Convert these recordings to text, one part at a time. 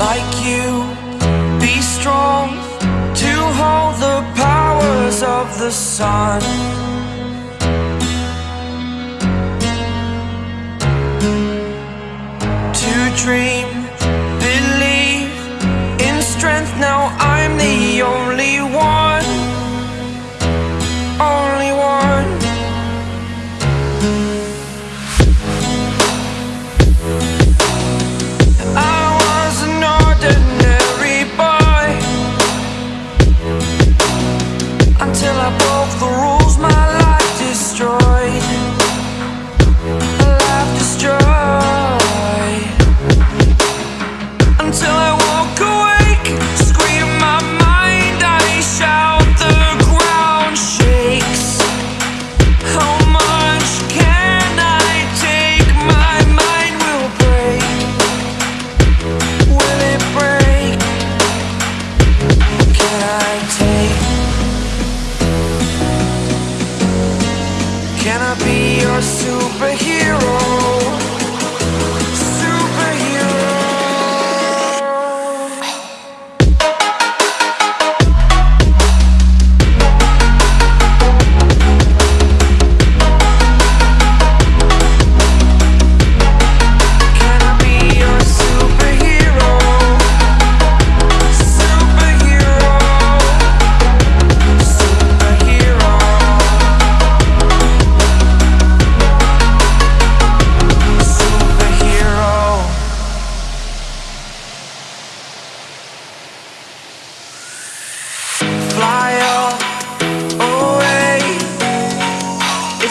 like you. Be strong to hold the powers of the sun. To dream Can I be your superhero?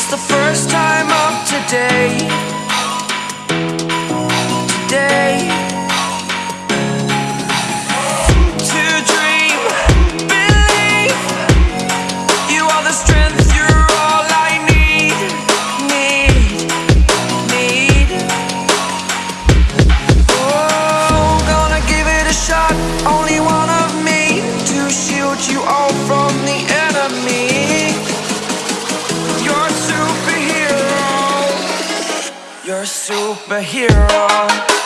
It's the first time of today. superhero.